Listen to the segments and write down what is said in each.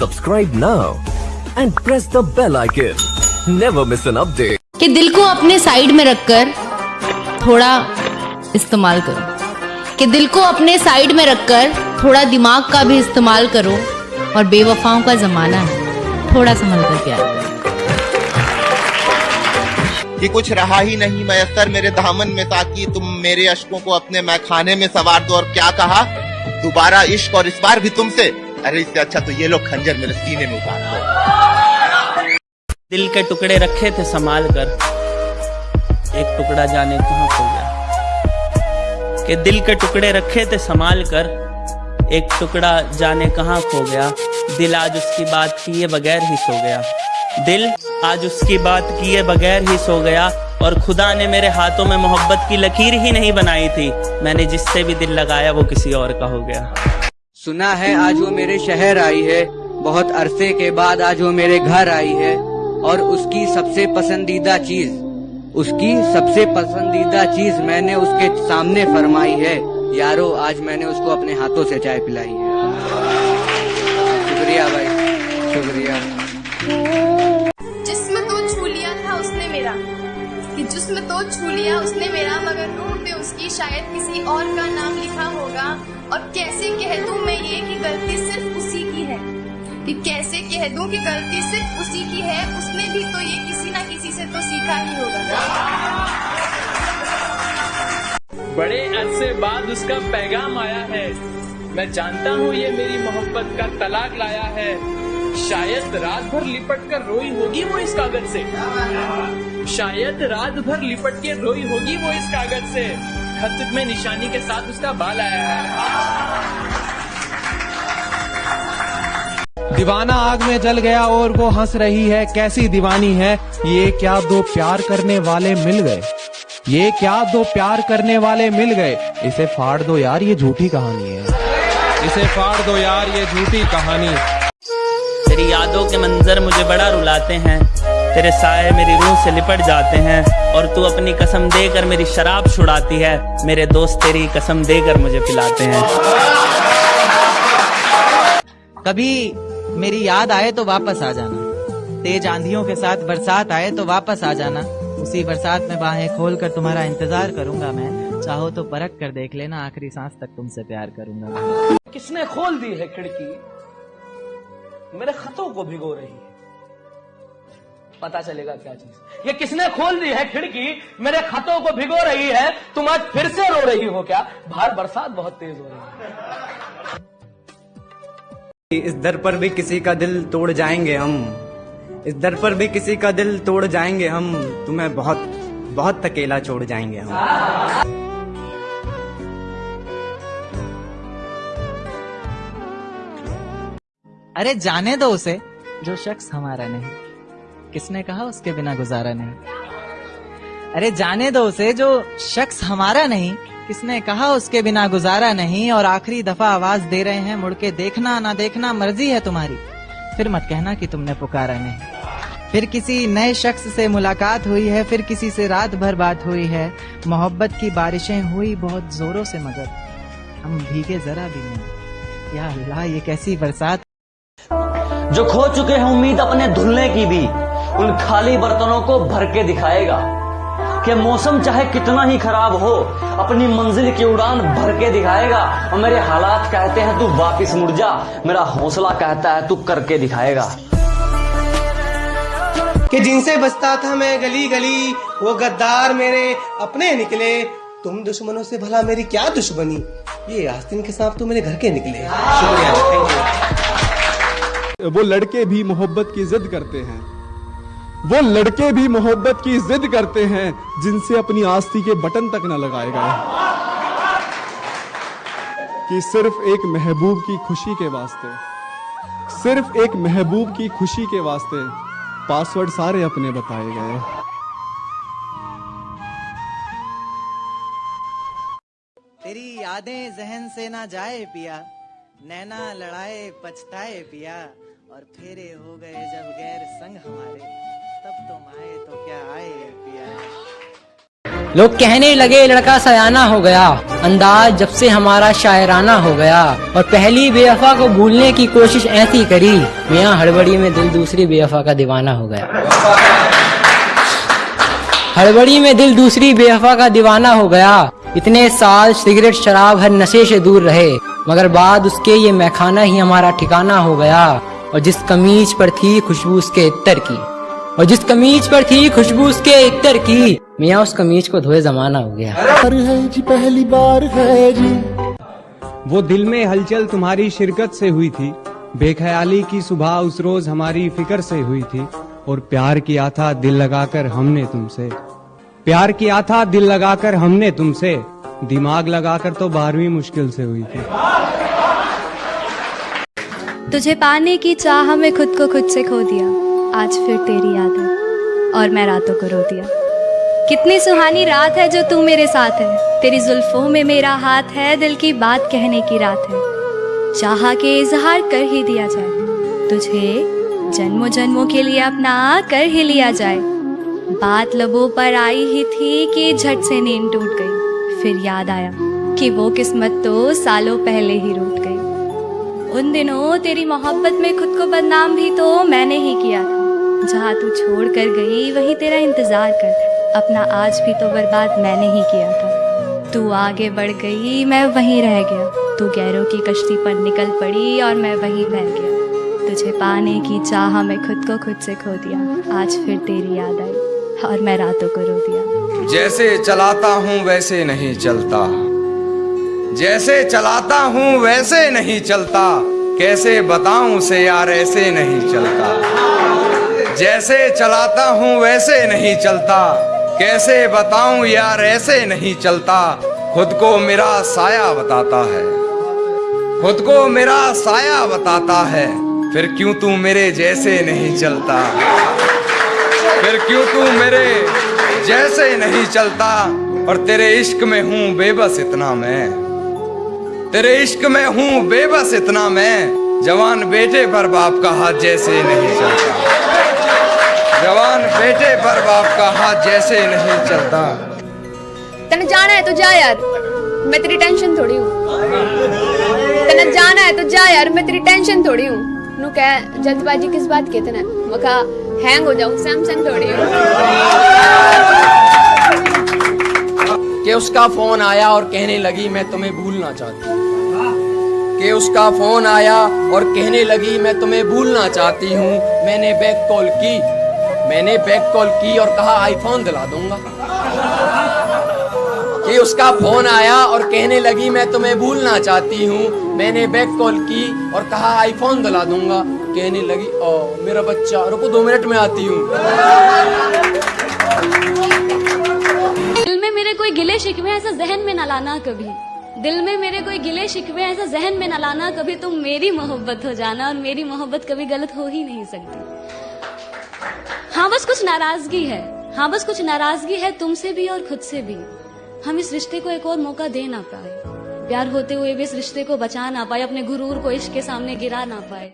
Subscribe now and press the bell icon. Never miss an update. कि दिल को अपने साइड में रखकर थोड़ा इस्तेमाल करो। कि दिल को अपने साइड में रखकर थोड़ा दिमाग का भी इस्तेमाल करो और बेवफाओं का जमाना है। थोड़ा संभल कर प्यार करो कि कुछ रहा ही नहीं मैसर मेरे दामन में ताकि तुम मेरे अशकों को अपने मैखाने में सवार दो। और क्या कहा? दोबारा इश्क और इस बार भी तुमसे अरे इससे अच्छा तो ये लोग खंजर मेरे सीने में उतार दो। दिल के टुकड़े रखे थे संभाल कर। एक टुकड़ा जाने कहाँ खो गया। कि दिल के टुकड़े रखे थे संभाल कर, एक टुकड़ा जाने कहाँ खो गया। दिल आज उसकी बात किए बगैर ही सो गया। दिल आज उसकी बात किए बगैर ही सो गया। और खुदा ने मेरे हाथों में मोहब्बत की लकीर ही नहीं बनाई थी। मैंने जिससे भी दिल लगाया वो किसी और का हो गया। सुना है, आज वो मेरे शहर आई है। बहुत अरसे के बाद आज वो मेरे घर आई है। और उसकी सबसे पसंदीदा चीज़, उसकी सबसे पसंदीदा चीज़ मैंने उसके सामने फरमाई है। यारो, आज मैंने उसको अपने हाथों से चाय पिलाई है। शुक्रिया भाई, शुक्रिया। जिस्म तो छू लिया उसने मेरा मगर रूह पे उसकी शायद किसी और का नाम लिखा होगा। और कैसे कह दूँ मैं ये कि गलती सिर्फ़ उसी की है? कि कैसे कह दूँ कि गलती सिर्फ़ उसी की है? उसने भी तो ये किसी ना किसी से तो सीखा ही होगा बड़े अरसे बाद उसका पैगाम आया है। मैं जानता हूँ ये मेरी मोहब्बत का तलाक लाया है। शायद रात भर लिपट कर रोई होगी वो इस कागज़ से। शायद रात भर लिपट के रोई होगी वो इस कागज़ से। खत में निशानी के साथ उसका बाल आया है। दीवाना आग में जल गया और वो हंस रही है कैसी दीवानी है? ये क्या दो प्यार करने वाले मिल गए? ये क्या दो प्यार करने वाले मिल गए? इसे फाड़ दो यार ये झूठी कहानी है। इसे फाड़ दो यार ये झूठी कहानी तेरी यादों के मंजर मुझे बड़ा रुलाते हैं। तेरे साए मेरी रूह से लिपट जाते हैं और तू अपनी कसम देकर मेरी शराब छुड़ाती है। मेरे दोस्त तेरी कसम देकर मुझे पिलाते हैं। कभी मेरी याद आए तो वापस आ जाना। तेज आंधियों के साथ बरसात आए तो वापस आ जाना। उसी बरसात में बाहें खोल कर तुम्हारा इंतज़ार करूँगा मैं। चाहो तो परख कर देख लेना आखिरी सांस तक तुमसे प्यार करूँगा। किसने खोल दी है खिड़की? मेरे खतों को भिगो रही। है पता चलेगा क्या चीज़। ये किसने खोल दी है खिड़की? मेरे खतों को भिगो रही है। तुम आज फिर से रो रही हो क्या? बाहर बरसात बहुत तेज हो रही है। इस दर पर भी किसी का दिल तोड़ जाएँगे हम। इस दर पर भी किसी का दिल तोड़ जाएँगे हम। तुम्हें बहुत बहुत अकेला छोड़ जाएँगे हम। अरे जाने दो उसे। जो शख्स हमारा नहीं। किसने कहा, उसके बिना गुजारा नहीं। अरे जाने दो उसे, जो शख्स हमारा नहीं, किसने कहा, उसके बिना गुजारा नहीं, और आखिरी दफ़ा आवाज़ दे रहे हैं, मुड़ के देखना ना देखना, मर्ज़ी है तुम्हारी। फिर मत कहना कि तुमने पुकारा नहीं। फिर किसी नए शख्स से मुलाकात हुई है, फिर किसी से रात भर बात हुई है। मोहब्बत की बारिशें हुई बहुत जोरों से मगर, हम भीगे जरा भी नहीं। या अल्लाह, ये कैसी बरसात। जो खो चुके हैं उम्मीद अपने धुलने की भी। उन खाली बर्तनों को भर के दिखाएगा कि मौसम चाहे कितना ही खराब हो अपनी मंजिल की उड़ान भर के दिखाएगा और मेरे हालात कहते हैं तू वापिस मुड़ जा मेरा हौसला कहता है तू करके दिखाएगा। कि जिनसे बचता था मैं गली गली वो गद्दार मेरे अपने निकले। तुम दुश्मनों से भला मेरी क्या दुश्मनी? ये आस्तीन के सांप तो मेरे घर के निकले। शुक्रिया थैंक यू वो लड़के भी मोहब्बत की जिद करते हैं। वो लड़के भी मोहब्बत की जिद करते हैं, जिनसे अपनी आस्ती के बटन तक न लगाए गए कि सिर्फ़ एक महबूब की खुशी के वास्ते, सिर्फ़ एक महबूब की खुशी के वास्ते पासवर्ड सारे अपने बताए गए। तेरी यादें जहन से ना जाए पिया, नैना लड़ाए पछताए पिया, और फेरे हो गए जब गैर संग हमारे। तब तुम आए तो क्या आए लोग कहने लगे, लड़का सयाना हो गया। अंदाज जब से हमारा शायराना हो गया। और पहली बेवफा को भूलने की कोशिश ऐसी करी, मियाँ हड़बड़ी में दिल दूसरी बेवफा का दीवाना हो गया। हड़बड़ी में दिल दूसरी बेवफा का दीवाना हो गया। इतने साल सिगरेट, शराब, हर नशे से दूर रहे। मगर बाद उसके ये मैखाना ही हमारा ठिकाना हो गया। और जिस कमीज पर थी खुशबू उसके इतर की। और जिस कमीज पर थी खुशबू उसके इत्तर की। मियाँ उस कमीज को धोए जमाना हो गया। है जी पहली बार है जी। वो दिल में हलचल तुम्हारी शिरकत से हुई थी। बेख्याली की सुबह उस रोज हमारी फ़िक्र से हुई थी। और प्यार किया था दिल लगाकर हमने तुमसे। प्यार किया था दिल लगाकर हमने तुमसे। दिमाग लगाकर तो बारहवीं मुश्किल से हुई थी। तुझे पाने की चाह में खुद को खुद से खो दिया। आज फिर तेरी याद है, और मैं रातों को रो दिया। कितनी सुहानी रात है जो तू मेरे साथ है। तेरी जुल्फों में मेरा हाथ है, दिल की बात कहने की रात है। चाह के इजहार कर ही दिया जाए, तुझे जन्मों जन्मों के लिए अपना कर ही लिया जाए। बात लबों पर आई ही थी कि झट से नींद टूट गई। फिर याद आया कि वो किस्मत तो सालों पहले ही रूट गई। उन दिनों तेरी मोहब्बत में खुद को बदनाम भी तो मैंने ही किया था। जहाँ तू छोड़ कर गई, वही तेरा इंतज़ार कर। अपना आज भी तो बर्बाद मैंने ही किया था। तू आगे बढ़ गई, मैं वहीं रह गया। तू गैरों की कश्ती पर निकल पड़ी और मैं वहीं बह गया। तुझे पाने की चाह में खुद को खुद से खो दिया। आज फिर तेरी याद आई और मैं रातों को रो दिया। जैसे चलाता हूँ, वैसे नहीं चलता। जैसे चलाता हूँ, वैसे नहीं चलता। कैसे बताऊँ से यार ऐसे नहीं चलता। जैसे चलाता हूँ वैसे नहीं चलता। कैसे बताऊँ यार, ऐसे नहीं चलता। खुद को मेरा साया बताता है। खुद को मेरा साया बताता है। फिर क्यों तू मेरे जैसे नहीं चलता? फिर क्यों तू मेरे जैसे नहीं चलता? और तेरे इश्क में हूँ बेबस इतना मैं। तेरे इश्क में हूँ बेबस इतना मैं। जवान बेटे पर बाप का हाथ जैसे नहीं चलता। जवान बेटे पर बाप का हाथ जैसे नहीं चलता। तने जाना है तो जा यार मैं तेरी टेंशन थोड़ी हूँ। तने जाना है तो जा यार मैं तेरी टेंशन थोड़ी हूँ। नु कह जल्दबाजी किस बात की तने? मका हैंग हो जाऊँ सैमसंग थोड़ी हूँ। कि उसका फ़ोन आया और कहने लगी मैं तुम्हें भूलना चाहती हूँ। कि उसका फ़ोन आया और कहने लगी मैं तुम्हें भूलना चाहती हूँ। मैंने बैक कॉल की। मैंने बैक कॉल की और कहा आईफोन दिला दूँगा। कि उसका फ़ोन आया और कहने लगी, मैं तुम्हें भूलना चाहती हूँ। मैंने बैक कॉल की और कहा आईफोन दिला दूँगा। कहने लगी, ओ, मेरा बच्चा, रुको दो मिनट में आती हूँ। दिल में मेरे कोई गिले शिकवे ऐसा जहन में न लाना कभी। दिल में मेरे कोई गिले शिकवे ऐसा जहन में न लाना कभी। तुम मेरी मोहब्बत हो जाना और मेरी मोहब्बत कभी गलत हो ही नहीं सकती। हाँ बस कुछ नाराज़गी है। हाँ बस कुछ नाराज़गी है तुमसे भी और खुद से भी। हम इस रिश्ते को एक और मौका दे ना पाए। प्यार होते हुए भी इस रिश्ते को बचा ना पाए, अपने गुरूर को इश्क के सामने गिरा ना पाए।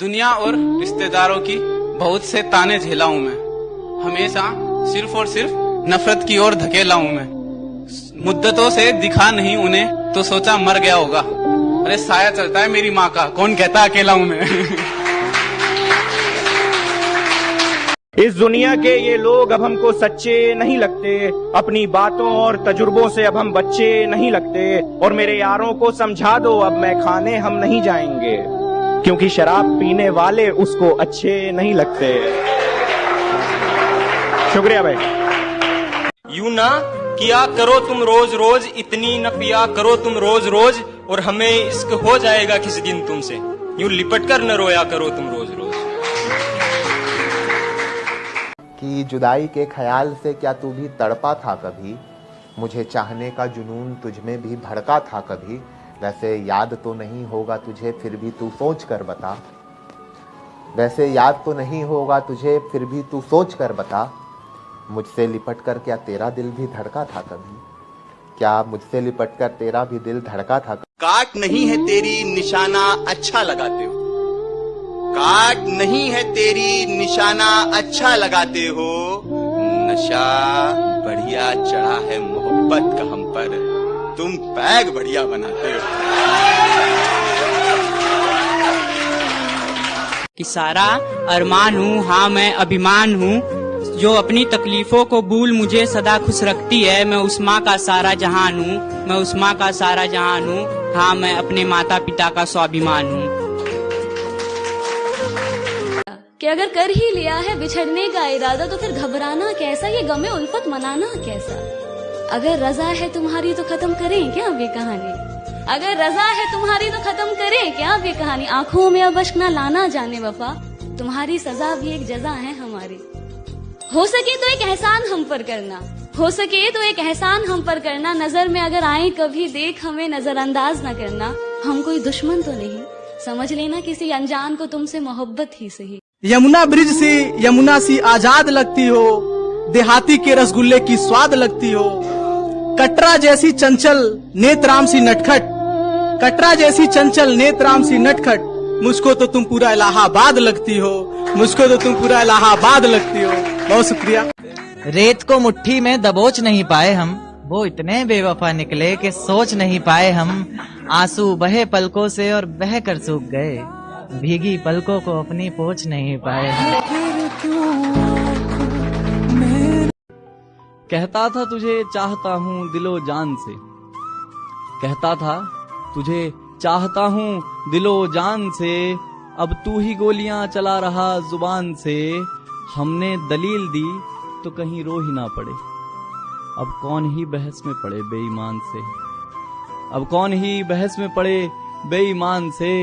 दुनिया और रिश्तेदारों की बहुत से ताने झेला हूँ मैं। हमेशा सिर्फ़ और सिर्फ़ नफरत की ओर धकेला हूँ मैं। मुद्दतों से दिखा नहीं उन्हें तो सोचा मर गया होगा। अरे, साया चलता है मेरी माँ का। कौन कहता अकेला हूँ मैं? इस दुनिया के ये लोग अब हमको सच्चे नहीं लगते। अपनी बातों और तजुर्बों से अब हम बच्चे नहीं लगते। और मेरे यारों को समझा दो, अब मैं खाने हम नहीं जाएँगे। क्योंकि शराब पीने वाले उसको अच्छे नहीं लगते। शुक्रिया भाई। यू ना किया करो तुम रोज रोज इतनी न पिया करो तुम रोज रोज और हमें इश्क हो जाएगा किसी दिन तुमसे। यूँ लिपट कर न रोया करो तुम रोज रोज कि जुदाई के ख्याल से क्या तू भी तड़पा था कभी? मुझे चाहने का जुनून तुझ में भी भड़का था कभी। वैसे याद तो नहीं होगा तुझे, फिर भी तू सोच कर बता। वैसे याद तो नहीं होगा तुझे, फिर भी तू सोच कर बता। मुझसे लिपट कर क्या तेरा दिल भी धड़का था कभी? क्या मुझसे लिपट कर तेरा भी दिल धड़का था काट नहीं है तेरी निशाना अच्छा लगाते हो। काट नहीं है तेरी निशाना अच्छा लगाते हो। नशा बढ़िया चढ़ा है मोहब्बत का हम पर। तुम पैग बढ़िया बनाते हो। कि सारा अरमान हूँ हाँ मैं अभिमान हूँ, जो अपनी तकलीफों को भूल मुझे सदा खुश रखती है। मैं उस माँ का सारा जहान हूँ, मैं उस माँ का सारा जहान हूँ हाँ मैं अपने माता पिता का स्वाभिमान हूँ। कि अगर कर ही लिया है बिछड़ने का इरादा तो फिर घबराना कैसा? ये गमे उल्फत मनाना कैसा? अगर रजा है तुम्हारी तो खत्म करें क्या ये कहानी? अगर रजा है तुम्हारी तो खत्म करें क्या ये कहानी? आँखों में अब अश्क ना लाना जाने वफा। तुम्हारी सजा भी एक जजा है हमारी। हो सके तो एक एहसान हम पर करना। हो सके तो एक एहसान हम पर करना। नज़र में अगर आए कभी, देख हमें नजरअंदाज न करना। हम कोई दुश्मन तो नहीं। समझ लेना किसी अनजान को तुमसे मोहब्बत ही सही। यमुना ब्रिज से यमुना सी आज़ाद लगती हो, देहाती के रसगुल्ले की स्वाद लगती हो। कटरा जैसी चंचल नेत्राम सी नटखट। कटरा जैसी चंचल नेत्राम सी नटखट। मुझको तो तुम पूरा इलाहाबाद लगती हो, मुझको तो तुम पूरा इलाहाबाद लगती हो। बहुत शुक्रिया। रेत को मुट्ठी में दबोच नहीं पाए हम, वो इतने बेवफा निकले कि सोच नहीं पाए हम। आँसू बहे पलकों से और बह कर सूख गए। भीगी पलकों को अपनी पोछ नहीं पाए। कहता था तुझे चाहता हूँ दिलो जान से। कहता था, तुझे चाहता हूँ दिलो जान से। अब तू ही गोलियाँ चला रहा ज़ुबान से। हमने दलील दी तो कहीं रो ही ना पड़े। अब कौन ही बहस में पड़े बेईमान से। अब कौन ही बहस में पड़े बेईमान से।